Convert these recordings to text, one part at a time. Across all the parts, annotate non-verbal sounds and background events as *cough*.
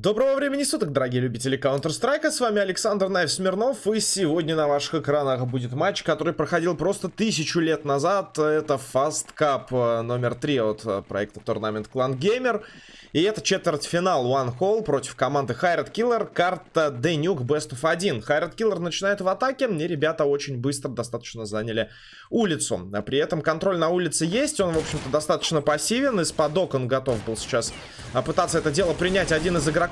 Доброго времени суток, дорогие любители Counter-Strike, с вами Александр Найв Смирнов, и сегодня на ваших экранах будет матч, который проходил просто тысячу лет назад, это Fast Cup э, номер 3 от э, проекта Tournament Clan Gamer, и это четвертьфинал One Hole против команды Хайрат Killer, карта Денюк Best of 1. Хайрат Killer начинает в атаке, и ребята очень быстро достаточно заняли улицу. А при этом контроль на улице есть, он, в общем-то, достаточно пассивен, из-под окон готов был сейчас а, пытаться это дело принять один из игроков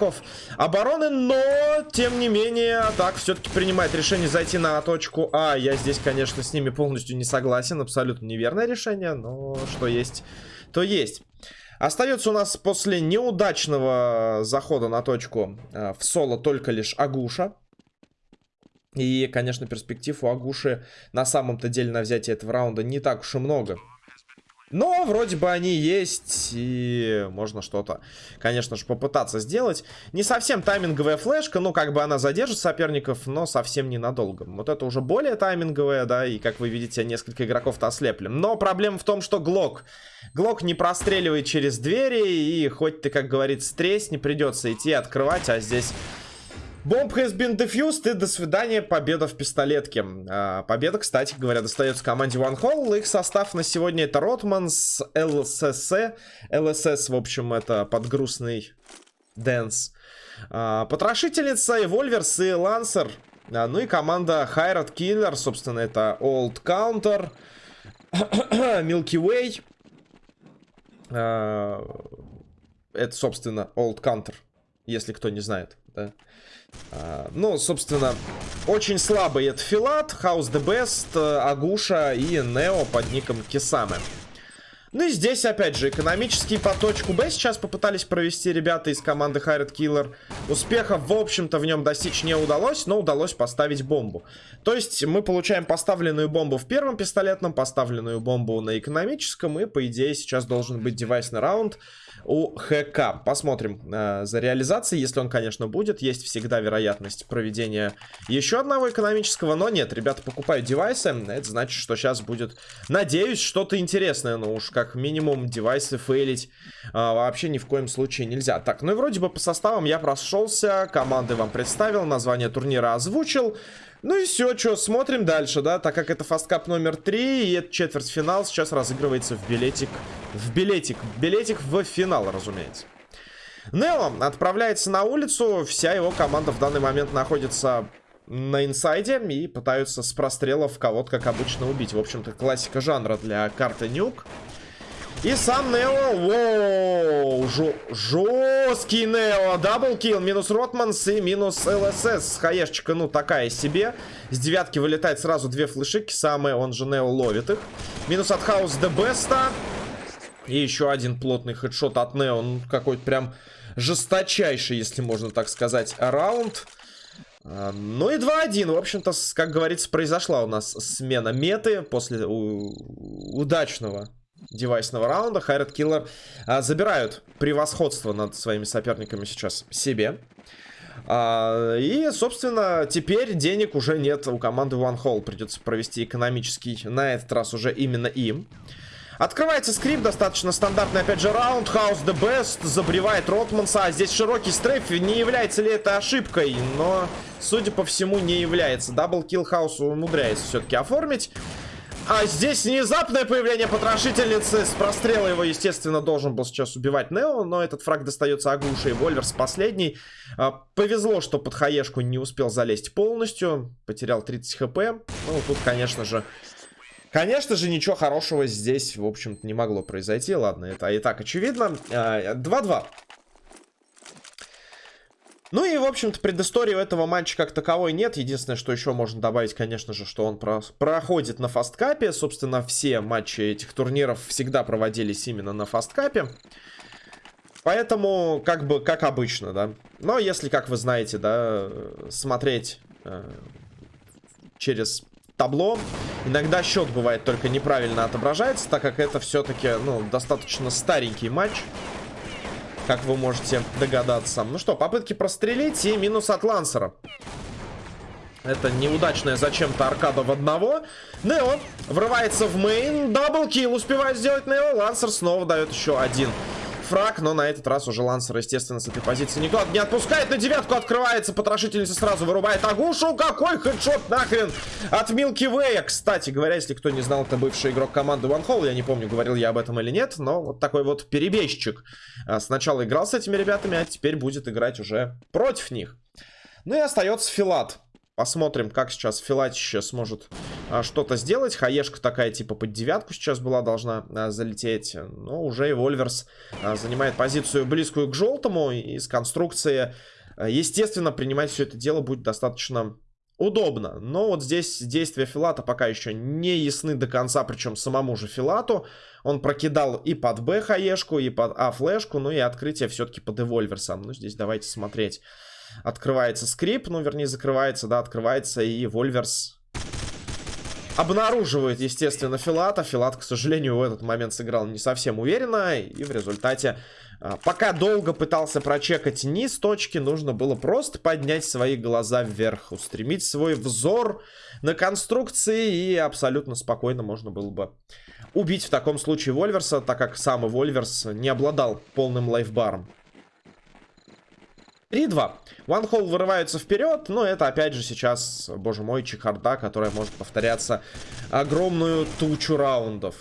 обороны, но, тем не менее, так все-таки принимает решение зайти на точку А. Я здесь, конечно, с ними полностью не согласен, абсолютно неверное решение, но что есть, то есть. Остается у нас после неудачного захода на точку э, в соло только лишь Агуша. И, конечно, перспектив у Агуши на самом-то деле на взятие этого раунда не так уж и много. Но вроде бы они есть, и можно что-то, конечно же, попытаться сделать. Не совсем тайминговая флешка, ну, как бы она задержит соперников, но совсем ненадолго. Вот это уже более тайминговая, да, и, как вы видите, несколько игроков-то ослепли. Но проблема в том, что Глок... Глок не простреливает через двери, и хоть ты, как говорится, тресни, придется идти открывать, а здесь Бомб has been defused и до свидания, победа в пистолетке. А, победа, кстати говоря, достается команде One Hall. Их состав на сегодня это Ротманс, ЛСС. ЛСС, в общем, это подгрузный Дэнс. А, потрошительница, Эвольверс и Лансер. А, ну и команда Хайрат Killer, собственно, это Old Counter, *coughs* Milky Way. А, это, собственно, Old Counter, если кто не знает, да. А, ну, собственно, очень слабый это Филат, House the Best, Агуша и Нео под ником Кисаме. Ну и здесь, опять же, экономический по точку Б сейчас попытались провести ребята из команды Хайред Killer. Успеха, в общем-то, в нем достичь не удалось, но удалось поставить бомбу. То есть мы получаем поставленную бомбу в первом пистолетном, поставленную бомбу на экономическом, и, по идее, сейчас должен быть девайсный раунд у ХК. Посмотрим э, за реализацией, если он, конечно, будет. Есть всегда вероятность проведения еще одного экономического, но нет, ребята покупают девайсы. Это значит, что сейчас будет, надеюсь, что-то интересное. Но уж как минимум девайсы фейлить э, вообще ни в коем случае нельзя. Так, ну и вроде бы по составам я прошелся, команды вам представил, название турнира озвучил. Ну и все, что, смотрим дальше, да, так как это фасткап номер 3, и это четвертьфинал сейчас разыгрывается в билетик, в билетик, билетик в финал, разумеется. Нео отправляется на улицу, вся его команда в данный момент находится на инсайде и пытаются с прострелов кого-то, как обычно, убить. В общем-то, классика жанра для карты Nuke. И сам Нео, воу, жесткий Нео, double kill, минус Ротманс и минус ЛСС. Хаешечка, ну, такая себе. С девятки вылетает сразу две флешики, самые, он же Нео ловит их. Минус от Хаус де Беста. И еще один плотный хедшот от Нео, ну, какой-то прям жесточайший, если можно так сказать, раунд. А, ну и 2-1. В общем-то, как говорится, произошла у нас смена меты после удачного девайсного раунда. Хайрат Киллер а, забирают превосходство над своими соперниками сейчас себе. А, и, собственно, теперь денег уже нет у команды One Hole. Придется провести экономический, на этот раз уже именно им. Открывается скрипт, достаточно стандартный, опять же, раунд. House the best, забревает Ротманса. А здесь широкий стрейф. Не является ли это ошибкой? Но, судя по всему, не является. Даблкил Хаус умудряется все-таки оформить. А здесь внезапное появление потрошительницы. С прострела его, естественно, должен был сейчас убивать Нео. Но этот фраг достается Агуше и Вольверс последний. А, повезло, что под хаешку не успел залезть полностью. Потерял 30 хп. Ну, тут, конечно же... Конечно же, ничего хорошего здесь, в общем-то, не могло произойти. Ладно, это и так очевидно. 2-2. Ну и, в общем-то, предыстории у этого матча как таковой нет. Единственное, что еще можно добавить, конечно же, что он про проходит на фасткапе. Собственно, все матчи этих турниров всегда проводились именно на фасткапе. Поэтому, как бы, как обычно, да. Но если, как вы знаете, да, смотреть э, через табло, иногда счет бывает только неправильно отображается, так как это все-таки, ну, достаточно старенький матч как вы можете догадаться. Ну что, попытки прострелить и минус от Лансера. Это неудачная зачем-то аркада в одного. Нео врывается в main. Double kill успевает сделать Нео. Лансер снова дает еще один фраг, но на этот раз уже Лансер, естественно, с этой позиции никто не отпускает. На девятку открывается, потрошительница сразу вырубает Агушу. Какой хедшот нахрен от Милки Вэя. Кстати говоря, если кто не знал, это бывший игрок команды One Hole. Я не помню, говорил я об этом или нет, но вот такой вот перебежчик. А, сначала играл с этими ребятами, а теперь будет играть уже против них. Ну и остается Филат. Посмотрим, как сейчас Филатище сможет а, что-то сделать. Хаешка такая, типа, под девятку сейчас была должна а, залететь. Но уже и Вольверс а, занимает позицию близкую к желтому. И с конструкции, а, естественно, принимать все это дело будет достаточно удобно. Но вот здесь действия Филата пока еще не ясны до конца, причем самому же Филату. Он прокидал и под Б хаешку, и под А флешку, ну и открытие все-таки под Эвольверсом. Ну, здесь давайте смотреть. Открывается скрип, ну, вернее, закрывается, да, открывается, и Вольверс обнаруживает, естественно, Филата. Филат, к сожалению, в этот момент сыграл не совсем уверенно, и в результате, а, пока долго пытался прочекать низ точки, нужно было просто поднять свои глаза вверх, устремить свой взор на конструкции, и абсолютно спокойно можно было бы убить в таком случае Вольверса, так как сам Вольверс не обладал полным лайфбаром. 3-2. One Hole вырывается вперед, но это опять же сейчас, боже мой, чехарда, которая может повторяться огромную тучу раундов.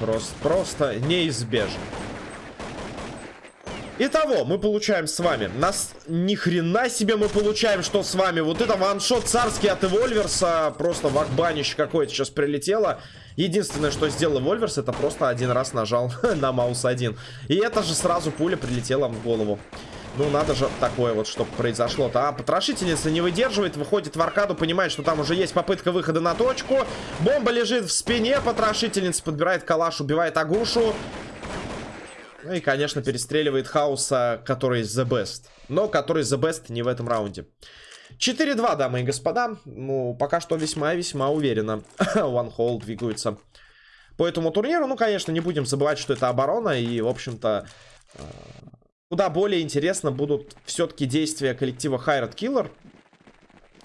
Просто, просто неизбежно. Итого, мы получаем с вами. Нас ни хрена себе мы получаем, что с вами. Вот это ваншот царский от Эвольверса. Просто вакбанище какое-то сейчас прилетело. Единственное, что сделал Эвольверс, это просто один раз нажал *laughs* на маус один. И это же сразу пуля прилетела в голову. Ну, надо же такое вот, чтобы произошло-то. А, потрошительница не выдерживает, выходит в аркаду, понимает, что там уже есть попытка выхода на точку. Бомба лежит в спине, потрошительница подбирает калаш, убивает Агушу. Ну и, конечно, перестреливает Хауса, который the best. Но который the best не в этом раунде. 4-2, дамы и господа. Ну, пока что весьма-весьма уверенно. *laughs* One Hole двигаются по этому турниру. Ну, конечно, не будем забывать, что это оборона. И, в общем-то, э, Куда более интересно будут все-таки действия коллектива Хайрат Killer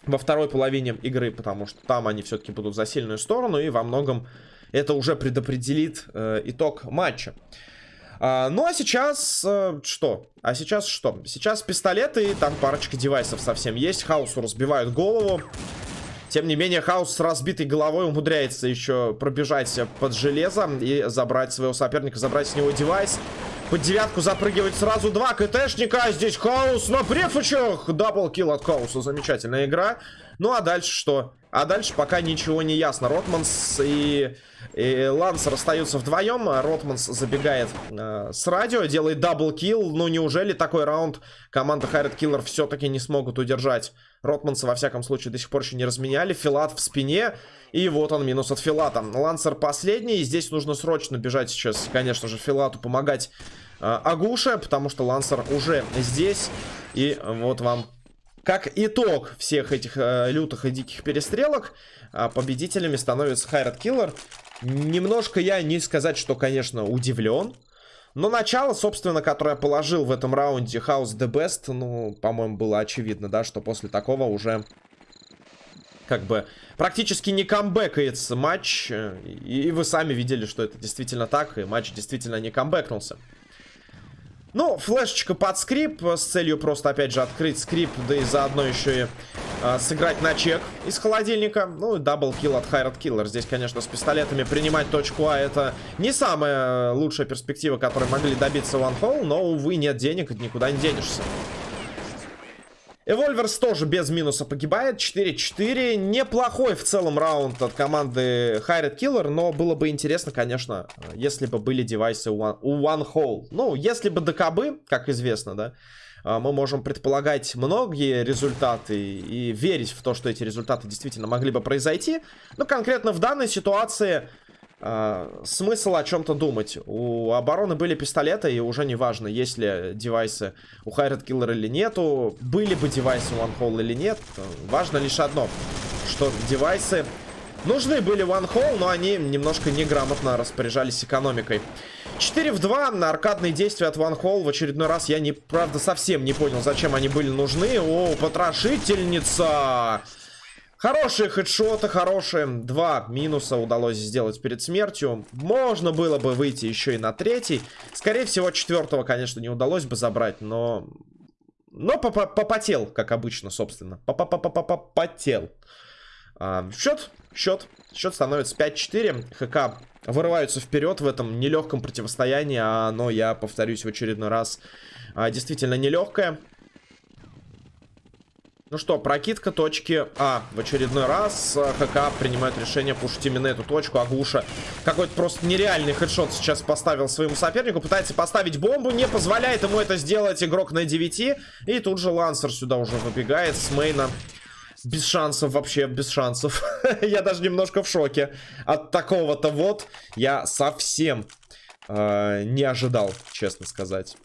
во второй половине игры, потому что там они все-таки будут за сильную сторону, и во многом это уже предопределит э, итог матча. А, ну а сейчас э, что? А сейчас что? Сейчас пистолеты, и там парочка девайсов совсем есть. Хаусу разбивают голову. Тем не менее, Хаус с разбитой головой умудряется еще пробежать под железо и забрать своего соперника, забрать с него девайс. Под девятку запрыгивает сразу два КТшника. Здесь Хаус на префучах. Даблкил от Хауса. Замечательная игра. Ну а дальше что? А дальше пока ничего не ясно. Ротманс и, и Лансер остаются вдвоем. Ротманс забегает э, с радио, делает double kill. Ну неужели такой раунд команда Hired Killer все-таки не смогут удержать? Ротманса во всяком случае до сих пор еще не разменяли. Филат в спине. И вот он, минус от Филата. Лансер последний. И здесь нужно срочно бежать сейчас, конечно же, Филату помогать э, Агуше. Потому что Лансер уже здесь. И вот вам как итог всех этих э, лютых и диких перестрелок, э, победителями становится Хайрат Киллер. Немножко я не сказать, что, конечно, удивлен. Но начало, собственно, которое положил в этом раунде House the Best, ну, по-моему, было очевидно, да, что после такого уже как бы практически не камбэкается матч. И вы сами видели, что это действительно так, и матч действительно не камбэкнулся. Ну, флешечка под скрип с целью просто, опять же, открыть скрип, да и заодно еще и э, сыграть на чек из холодильника. Ну, double kill от Hired Killer. Здесь, конечно, с пистолетами принимать точку А это не самая лучшая перспектива, которой могли добиться One Hole, но, увы, нет денег, никуда не денешься. Эвольверс тоже без минуса погибает. 4-4. Неплохой в целом раунд от команды Hired Killer. Но было бы интересно, конечно, если бы были девайсы у One, One Hole. Ну, если бы ДКБ, как известно, да, а, мы можем предполагать многие результаты и верить в то, что эти результаты действительно могли бы произойти. Но конкретно в данной ситуации Uh, смысл о чем-то думать. У обороны были пистолеты, и уже не важно, есть ли девайсы у Хайред Киллер или нету, были бы девайсы у One или нет. Важно лишь одно, что девайсы нужны были One Hole, но они немножко неграмотно распоряжались экономикой. 4 в 2 на аркадные действия от One Hole. В очередной раз я, не, правда, совсем не понял, зачем они были нужны. О, потрошительница! Хорошие хедшоты, хорошие. Два минуса удалось сделать перед смертью. Можно было бы выйти еще и на третий. Скорее всего, четвертого, конечно, не удалось бы забрать, но... Но попотел, как обычно, собственно. Попотел. А, счет, счет. Счет становится 5-4. ХК вырываются вперед в этом нелегком противостоянии. А оно, я повторюсь в очередной раз, а, действительно нелегкое. Ну что, прокидка точки А. В очередной раз э, ХК принимает решение пушить именно эту точку. Агуша какой-то просто нереальный хедшот сейчас поставил своему сопернику. Пытается поставить бомбу, не позволяет ему это сделать игрок на 9. И тут же Лансер сюда уже выбегает с мейна. Без шансов, вообще без шансов. *laughs* я даже немножко в шоке от такого-то вот. Я совсем э, не ожидал, честно сказать.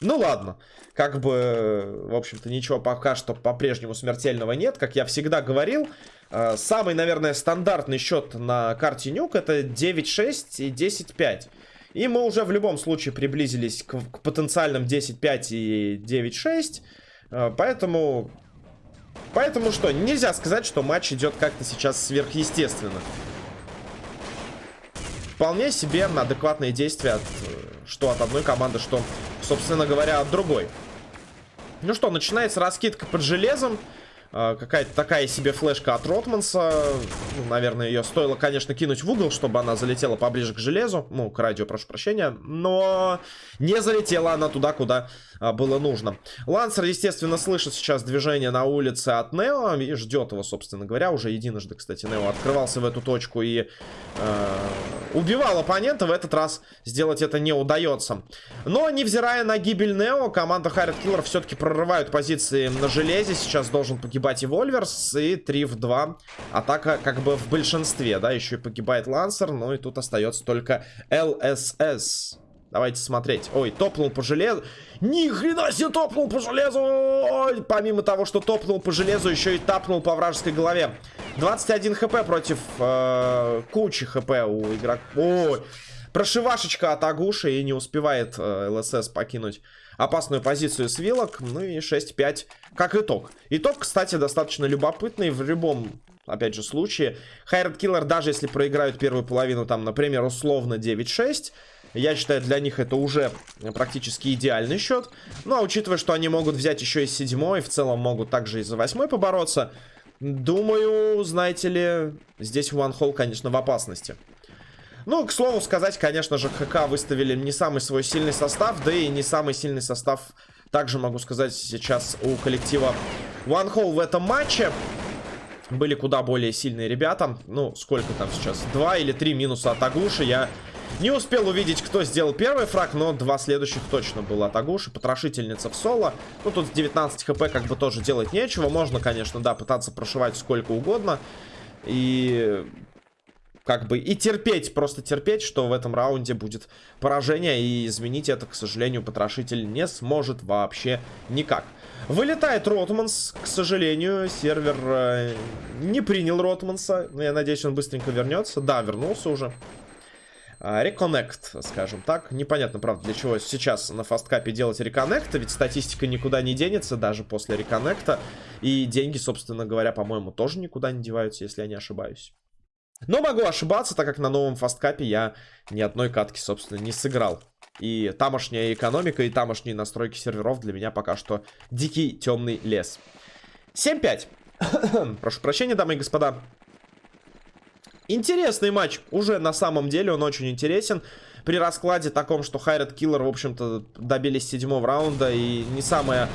Ну ладно как бы, в общем-то, ничего пока что по-прежнему смертельного нет. Как я всегда говорил, э, самый, наверное, стандартный счет на карте Нюк это 9-6 и 10-5. И мы уже в любом случае приблизились к, к потенциальным 10-5 и 9-6. Э, поэтому... Поэтому что, нельзя сказать, что матч идет как-то сейчас сверхъестественно. Вполне себе адекватные действия от, э, что от одной команды, что, собственно говоря, от другой. Ну что, начинается раскидка под железом. А, какая-то такая себе флешка от Ротманса. Ну, наверное, ее стоило, конечно, кинуть в угол, чтобы она залетела поближе к железу. Ну, к радио, прошу прощения. Но не залетела она туда, куда а, было нужно. Лансер, естественно, слышит сейчас движение на улице от Нео и ждет его, собственно говоря. Уже единожды, кстати, Нео открывался в эту точку и э, убивал оппонента. В этот раз сделать это не удается. Но, невзирая на гибель Нео, команда Харрит Киллер все-таки прорывают позиции на железе. Сейчас должен погибать и Вольверс. И 3 в 2. Атака как бы в большинстве, да. Еще и погибает Лансер. Ну и тут остается только ЛСС. Давайте смотреть. Ой, топнул по железу. Ни хрена себе топнул по железу. Ой, помимо того, что топнул по железу, еще и тапнул по вражеской голове. 21 хп против э, кучи хп у игрока. Ой, прошивашечка от Агуши и не успевает э, ЛСС покинуть опасную позицию с вилок. Ну и 6-5 как итог. Итог, кстати, достаточно любопытный в любом опять же, случае. Хайред Киллер, даже если проиграют первую половину, там, например, условно 9-6, я считаю, для них это уже практически идеальный счет. Ну, а учитывая, что они могут взять еще и седьмой, в целом могут также и за восьмой побороться, думаю, знаете ли, здесь One Hole, конечно, в опасности. Ну, к слову сказать, конечно же, ХК выставили не самый свой сильный состав, да и не самый сильный состав, также могу сказать, сейчас у коллектива One Hole в этом матче. Были куда более сильные ребята. Ну, сколько там сейчас? Два или три минуса от Агуши. Я не успел увидеть, кто сделал первый фраг, но два следующих точно было от Агуши. Потрошительница в соло. Ну, тут 19 хп как бы тоже делать нечего. Можно, конечно, да, пытаться прошивать сколько угодно. И как бы и терпеть, просто терпеть, что в этом раунде будет поражение. И изменить это, к сожалению, потрошитель не сможет вообще никак. Вылетает Ротманс, к сожалению, сервер э, не принял Ротманса. Но я надеюсь, он быстренько вернется. Да, вернулся уже. Реконнект, скажем так. Непонятно, правда, для чего сейчас на фасткапе делать реконнект, ведь статистика никуда не денется даже после реконнекта. И деньги, собственно говоря, по-моему, тоже никуда не деваются, если я не ошибаюсь. Но могу ошибаться, так как на новом фасткапе я ни одной катки, собственно, не сыграл. И тамошняя экономика, и тамошние настройки серверов для меня пока что дикий темный лес. 7-5. *coughs* Прошу прощения, дамы и господа. Интересный матч. Уже на самом деле он очень интересен. При раскладе таком, что Хайред Киллер, в общем-то, добились седьмого раунда. И не самая...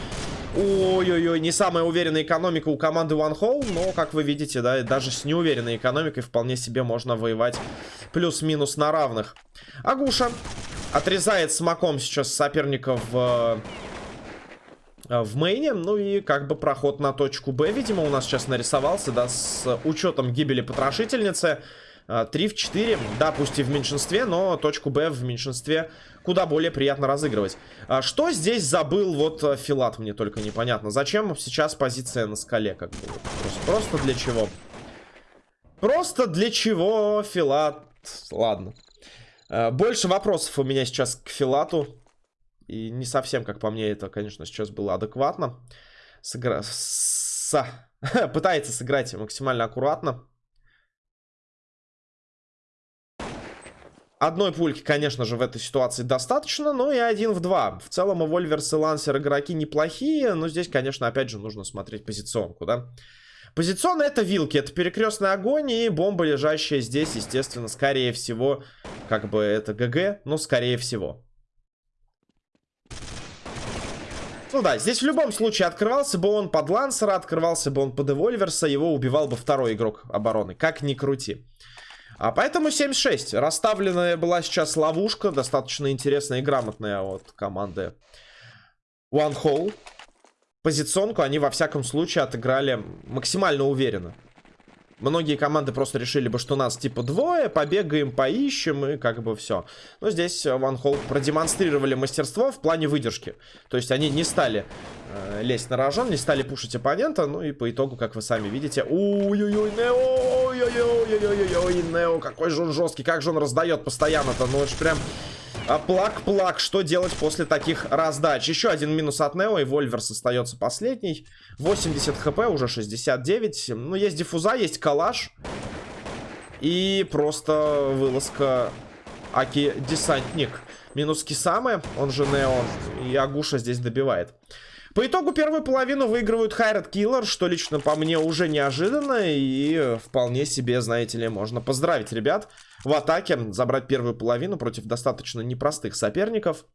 Ой-ой-ой, не самая уверенная экономика у команды One Hole. Но, как вы видите, да, даже с неуверенной экономикой вполне себе можно воевать плюс-минус на равных. Агуша отрезает смоком сейчас соперника в Э, в мейне. Ну и как бы проход на точку Б, видимо, у нас сейчас нарисовался, да, с учетом гибели потрошительницы. 3 э, в 4, да, пусть и в меньшинстве, но точку Б в меньшинстве куда более приятно разыгрывать. А что здесь забыл вот э, Филат, мне только непонятно. Зачем сейчас позиция на скале, как бы, просто, для чего? Просто для чего Филат? Ладно. Больше вопросов у меня сейчас к Филату. И не совсем, как по мне, это, конечно, сейчас было адекватно. Сыгра... С... *laughs* Пытается сыграть максимально аккуратно. Одной пульки, конечно же, в этой ситуации достаточно, но и один в два. В целом и Вольверс и Лансер игроки неплохие, но здесь, конечно, опять же нужно смотреть позиционку, да. Позиционно это вилки, это перекрестный огонь и бомба, лежащая здесь, естественно, скорее всего, как бы это ГГ, но скорее всего. Ну да, здесь в любом случае открывался бы он под Лансера, открывался бы он под Эвольверса, его убивал бы второй игрок обороны, как ни крути. А поэтому 7-6. Расставленная была сейчас ловушка. Достаточно интересная и грамотная от команды One Hole. Позиционку они во всяком случае отыграли максимально уверенно. Многие команды просто решили бы, что нас типа двое, побегаем, поищем и как бы все. Но здесь One Hole продемонстрировали мастерство в плане выдержки. То есть они не стали э, лезть на рожон, не стали пушить оппонента. Ну и по итогу, как вы сами видите... Ой-ой-ой, Нео! Ой-ой-ой-ой-ой, Нео, какой же он жесткий, как же он раздает постоянно-то. Ну, это прям... Плак-плак, что делать после таких раздач? Еще один минус от Нео, и Вольверс остается последний. 80 хп, уже 69. Ну, есть диффуза, есть калаш. И просто вылазка Аки-десантник. Минус Кисамы, он же Нео, и Агуша здесь добивает. По итогу первую половину выигрывают Хайрат Киллер, что лично по мне уже неожиданно и вполне себе, знаете ли, можно поздравить ребят в атаке, забрать первую половину против достаточно непростых соперников.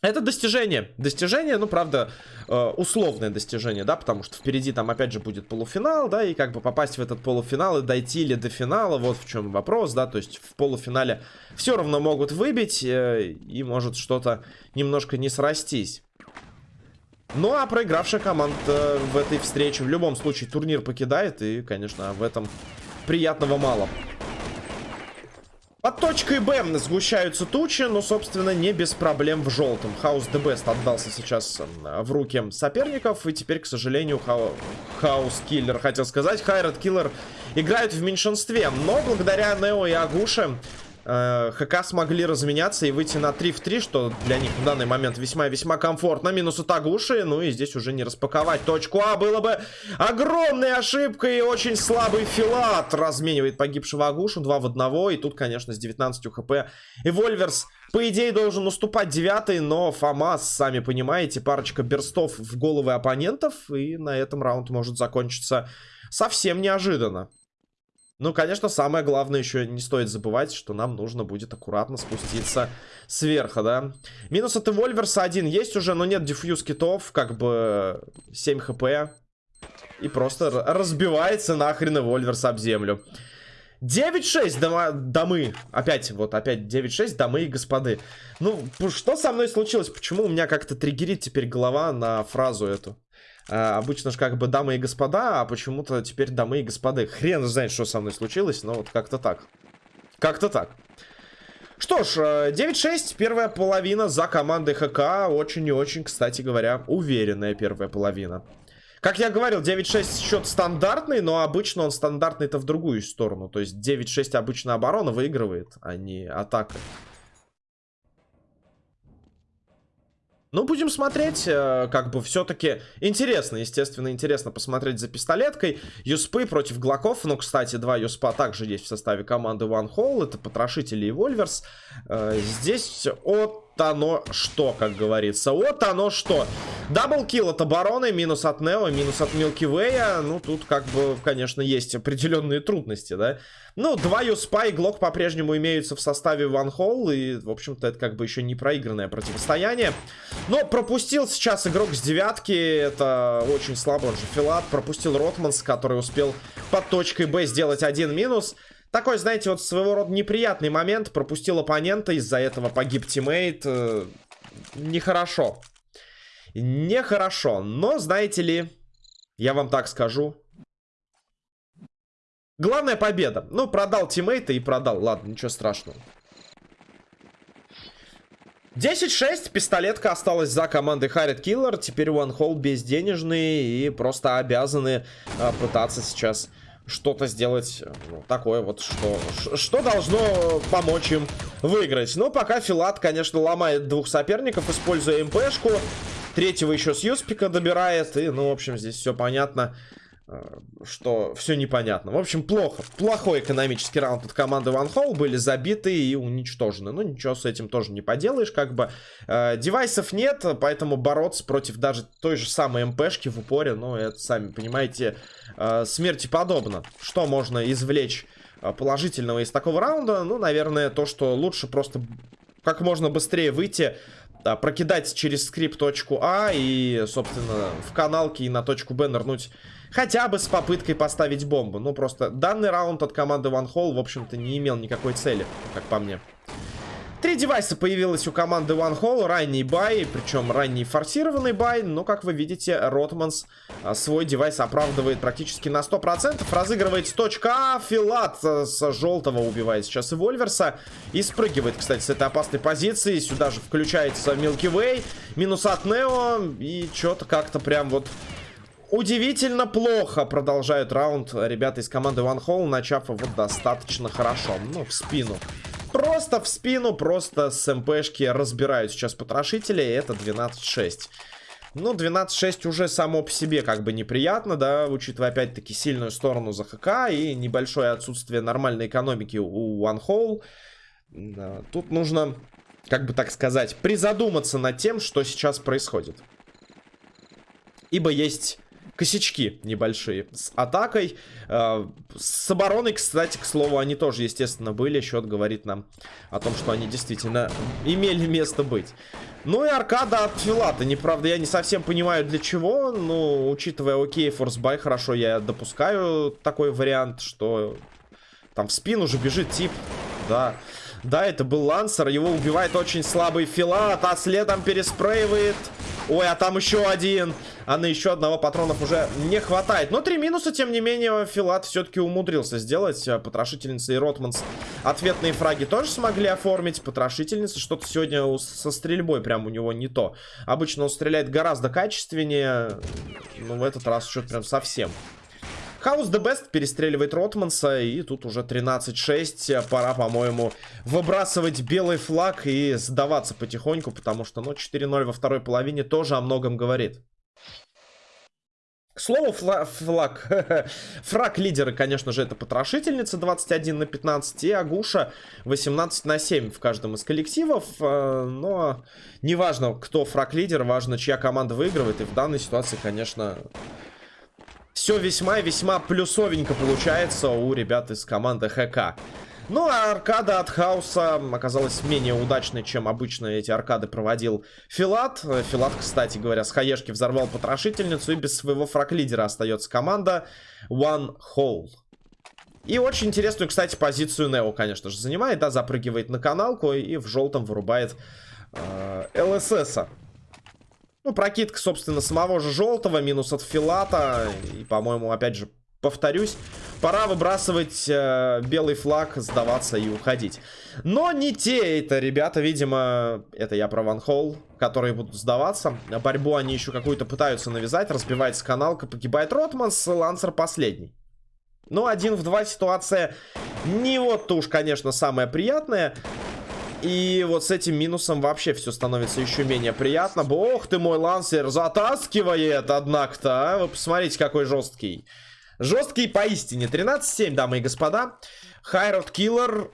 Это достижение. Достижение, ну, правда, э, условное достижение, да, потому что впереди там, опять же, будет полуфинал, да, и как бы попасть в этот полуфинал и дойти ли до финала, вот в чем вопрос, да, то есть в полуфинале все равно могут выбить, э, и может что-то немножко не срастись. Ну, а проигравшая команда в этой встрече в любом случае турнир покидает. И, конечно, в этом приятного мало. Под точкой Б сгущаются тучи, но, собственно, не без проблем в желтом. Хаус The Best отдался сейчас в руки соперников, и теперь, к сожалению, Хаус Киллер, хотел сказать, Хайрат Киллер играют в меньшинстве. Но благодаря Нео и Агуше Э, ХК смогли разменяться и выйти на 3 в 3, что для них в данный момент весьма-весьма комфортно. Минус у Тагуши, ну и здесь уже не распаковать точку А. Было бы огромной ошибкой и очень слабый филат. Разменивает погибшего Агушу 2 в 1. И тут, конечно, с 19 хп и Вольверс, по идее, должен уступать 9, но Фомас, сами понимаете, парочка берстов в головы оппонентов. И на этом раунд может закончиться совсем неожиданно. Ну, конечно, самое главное еще не стоит забывать, что нам нужно будет аккуратно спуститься сверху, да. Минус от Эвольверса один есть уже, но нет дефьюз китов, как бы 7 хп. И просто разбивается нахрен Эвольверс об землю. 9-6 дома, домы. Опять, вот, опять 9-6 домы и господы. Ну, что со мной случилось? Почему у меня как-то триггерит теперь голова на фразу эту? А, обычно же как бы дамы и господа, а почему-то теперь дамы и господы. Хрен знает, что со мной случилось, но вот как-то так. Как-то так. Что ж, 9-6, э, первая половина за командой ХК. Очень и очень, кстати говоря, уверенная первая половина. Как я говорил, 9-6 счет стандартный, но обычно он стандартный-то в другую сторону. То есть 9-6 обычно оборона выигрывает, а не атака. Ну, будем смотреть, э, как бы все-таки интересно, естественно, интересно посмотреть за пистолеткой. Юспы против Глоков, ну, кстати, два Юспа также есть в составе команды One Hole, это Потрошители и Вольверс. Э, здесь от оно что, как говорится. Вот оно что. Double kill от обороны, минус от Нео, минус от Милки Вэя. Ну, тут как бы, конечно, есть определенные трудности, да. Ну, два Юспа и Глок по-прежнему имеются в составе One Hole. И, в общем-то, это как бы еще не проигранное противостояние. Но пропустил сейчас игрок с девятки. Это очень слабо, он же Филат. Пропустил Ротманс, который успел под точкой Б сделать один минус. Такой, знаете, вот своего рода неприятный момент. Пропустил оппонента, из-за этого погиб teammate. Э, нехорошо. Нехорошо. Но, знаете ли, я вам так скажу. Главная победа. Ну, продал тиммейта и продал. Ладно, ничего страшного. 10-6, пистолетка осталась за командой Харит Киллер. Теперь One Hole безденежные и просто обязаны а, пытаться сейчас что-то сделать ну, такое вот, что, что должно помочь им выиграть. Но пока Филат, конечно, ломает двух соперников, используя МПшку. Третьего еще с Юспика добирает. И, ну, в общем, здесь все понятно. Э, что все непонятно. В общем, плохо. Плохой экономический раунд от команды One Hole. Были забиты и уничтожены. Ну, ничего с этим тоже не поделаешь, как бы. Э, девайсов нет, поэтому бороться против даже той же самой МПшки в упоре, ну, это, сами понимаете, э, смерти подобно. Что можно извлечь э, положительного из такого раунда? Ну, наверное, то, что лучше просто как можно быстрее выйти да, прокидать через скрип точку А и, собственно, в каналке и на точку Б нырнуть хотя бы с попыткой поставить бомбу. Ну, просто данный раунд от команды One Hole, в общем-то, не имел никакой цели, как по мне. Три девайса появилось у команды One Hole, ранний buy, причем ранний форсированный buy, но, как вы видите, Ротманс а, свой девайс оправдывает практически на 100%, разыгрывает точка А, Филат а, с желтого убивает сейчас и Вольверса, и спрыгивает, кстати, с этой опасной позиции, сюда же включается Milky Way, минус от Нео, и что-то как-то прям вот Удивительно плохо продолжают раунд ребята из команды One Hole, начав его достаточно хорошо. Ну, в спину. Просто в спину, просто с МПшки разбирают сейчас потрошители, и это 12-6. Ну, 12-6 уже само по себе как бы неприятно, да, учитывая опять-таки сильную сторону ЗХК и небольшое отсутствие нормальной экономики у One Hole. Да, тут нужно, как бы так сказать, призадуматься над тем, что сейчас происходит. Ибо есть косячки небольшие с атакой. Э, с обороной, кстати, к слову, они тоже, естественно, были. Счет говорит нам о том, что они действительно имели место быть. Ну и аркада от Филата. Неправда, я не совсем понимаю для чего. Но, учитывая окей, форсбай, хорошо, я допускаю такой вариант, что там в спину же бежит тип. Да. Да, это был Лансер. Его убивает очень слабый Филат, а следом переспрейвает Ой, а там еще один. А на еще одного патронов уже не хватает. Но три минуса, тем не менее, Филат все-таки умудрился сделать. А, потрошительница и Ротманс ответные фраги тоже смогли оформить. Потрошительница что-то сегодня со стрельбой прям у него не то. Обычно он стреляет гораздо качественнее. Но в этот раз что-то прям совсем. Хаус the Best перестреливает Ротманса. И тут уже 13-6. Пора, по-моему, выбрасывать белый флаг и сдаваться потихоньку. Потому что, ну, 4-0 во второй половине тоже о многом говорит. К слову, фла флаг. *laughs* Фраг лидера, конечно же, это потрошительница 21 на 15 и Агуша 18 на 7 в каждом из коллективов. Э, но неважно, кто фраг лидер, важно, чья команда выигрывает. И в данной ситуации, конечно, все весьма и весьма плюсовенько получается у ребят из команды ХК. Ну, а аркада от Хауса оказалась менее удачной, чем обычно эти аркады проводил Филат. Филат, кстати говоря, с хаешки взорвал потрошительницу, и без своего фраг-лидера остается команда One Hole. И очень интересную, кстати, позицию Нео, конечно же, занимает, да, запрыгивает на каналку и в желтом вырубает э, ЛССа. Ну, прокидка, собственно, самого же желтого, минус от Филата. И, по-моему, опять же, повторюсь, пора выбрасывать э, белый флаг, сдаваться и уходить. Но не те это ребята, видимо, это я про Ван Холл, которые будут сдаваться. Борьбу они еще какую-то пытаются навязать, разбивается каналка, погибает Ротманс, Лансер последний. Ну, один в два ситуация не вот-то уж, конечно, самая приятная. И вот с этим минусом вообще все становится еще менее приятно. Бог ты мой, Лансер затаскивает, однако-то. А? Вы посмотрите, какой жесткий. Жесткий поистине. 13-7, дамы и господа. Хайрод Киллер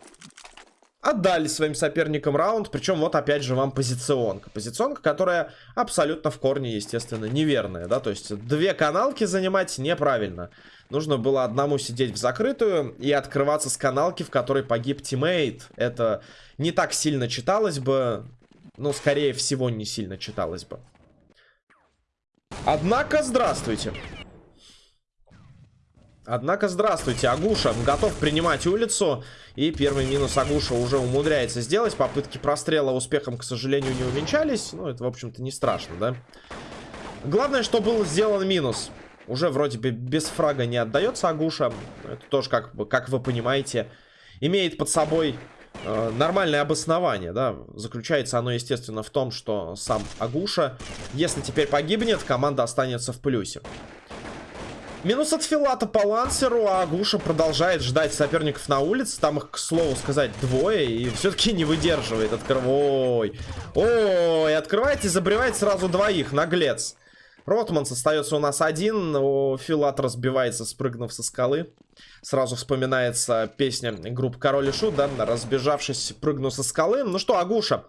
отдали своим соперникам раунд. Причем вот опять же вам позиционка. Позиционка, которая абсолютно в корне, естественно, неверная. Да? То есть две каналки занимать неправильно. Нужно было одному сидеть в закрытую и открываться с каналки, в которой погиб тиммейт. Это не так сильно читалось бы. Ну, скорее всего, не сильно читалось бы. Однако, здравствуйте. Однако, здравствуйте, Агуша готов принимать улицу. И первый минус Агуша уже умудряется сделать. Попытки прострела успехом, к сожалению, не увенчались. Ну, это, в общем-то, не страшно, да? Главное, что был сделан минус. Уже вроде бы без фрага не отдается Агуша. Это тоже, как, как вы понимаете, имеет под собой э, нормальное обоснование. Да? Заключается оно, естественно, в том, что сам Агуша, если теперь погибнет, команда останется в плюсе. Минус от Филата по лансеру, а Агуша продолжает ждать соперников на улице. Там их, к слову сказать, двое. И все-таки не выдерживает. Открыв... Ой. Ой, открывает и забревает сразу двоих. Наглец. Ротманс остается у нас один. О, Филат разбивается, спрыгнув со скалы. Сразу вспоминается песня группы Король и Шут, да? Разбежавшись, прыгну со скалы. Ну что, Агуша,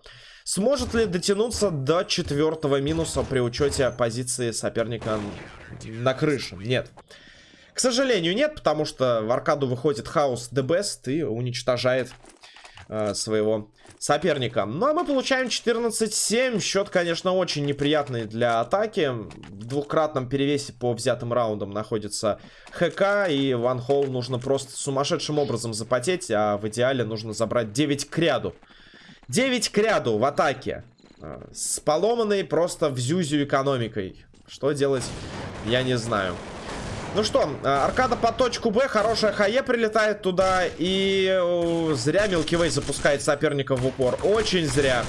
сможет ли дотянуться до четвертого минуса при учете позиции соперника на крыше? Нет. К сожалению, нет, потому что в аркаду выходит хаос Best и уничтожает э, своего соперника. Ну, а мы получаем 14-7. Счет, конечно, очень неприятный для атаки. В двукратном перевесе по взятым раундам находится ХК. И Ван Холл нужно просто сумасшедшим образом запотеть. А в идеале нужно забрать 9 к ряду. 9 к ряду в атаке. А, с поломанной просто в зюзю экономикой. Что делать, я не знаю. Ну что, а, аркада по точку Б, хорошая хае прилетает туда, и зря Милкивей запускает соперника в упор. Очень зря.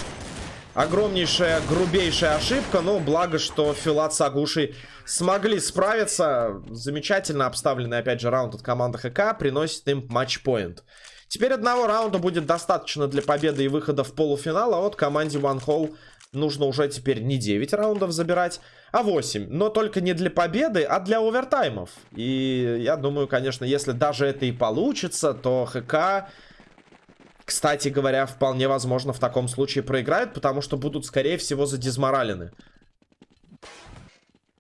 Огромнейшая, грубейшая ошибка, но благо, что Филат с Агушей смогли справиться. Замечательно обставленный, опять же, раунд от команды ХК приносит им матчпоинт. Теперь одного раунда будет достаточно для победы и выхода в полуфинал, а вот команде One Hole нужно уже теперь не 9 раундов забирать, а 8. Но только не для победы, а для овертаймов. И я думаю, конечно, если даже это и получится, то ХК... Кстати говоря, вполне возможно в таком случае проиграют, потому что будут, скорее всего, задизморалены.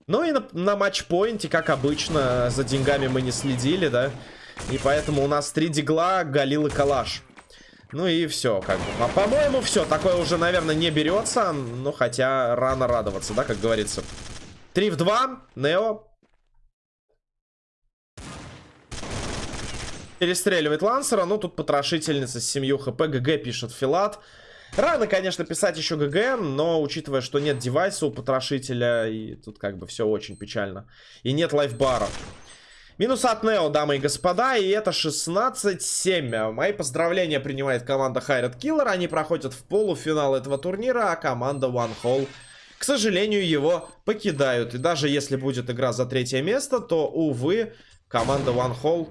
Ну и на, на матчпоинте, как обычно, за деньгами мы не следили, да? И поэтому у нас три дигла, Галил и Калаш. Ну и все, как бы. А по-моему, все. Такое уже, наверное, не берется. Ну, хотя рано радоваться, да, как говорится. 3 в 2. Нео. Перестреливает Лансера. Ну, тут потрошительница с семью хп. ГГ пишет Филат. Рано, конечно, писать еще ГГ, но учитывая, что нет девайса у потрошителя, и тут как бы все очень печально. И нет лайфбара. Минус от Нео, дамы и господа, и это 16-7. Мои поздравления принимает команда Хайрат Киллер. Они проходят в полуфинал этого турнира, а команда One Hole, к сожалению, его покидают. И даже если будет игра за третье место, то, увы, команда One Hole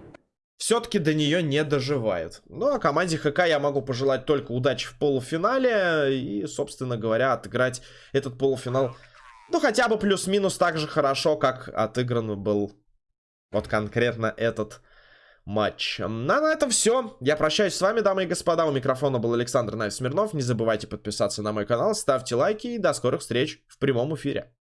все-таки до нее не доживает. Ну, а команде ХК я могу пожелать только удачи в полуфинале и, собственно говоря, отыграть этот полуфинал, ну, хотя бы плюс-минус так же хорошо, как отыгран был вот конкретно этот матч. А на этом все. Я прощаюсь с вами, дамы и господа. У микрофона был Александр Найв Смирнов. Не забывайте подписаться на мой канал, ставьте лайки и до скорых встреч в прямом эфире.